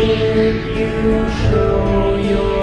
Will you show your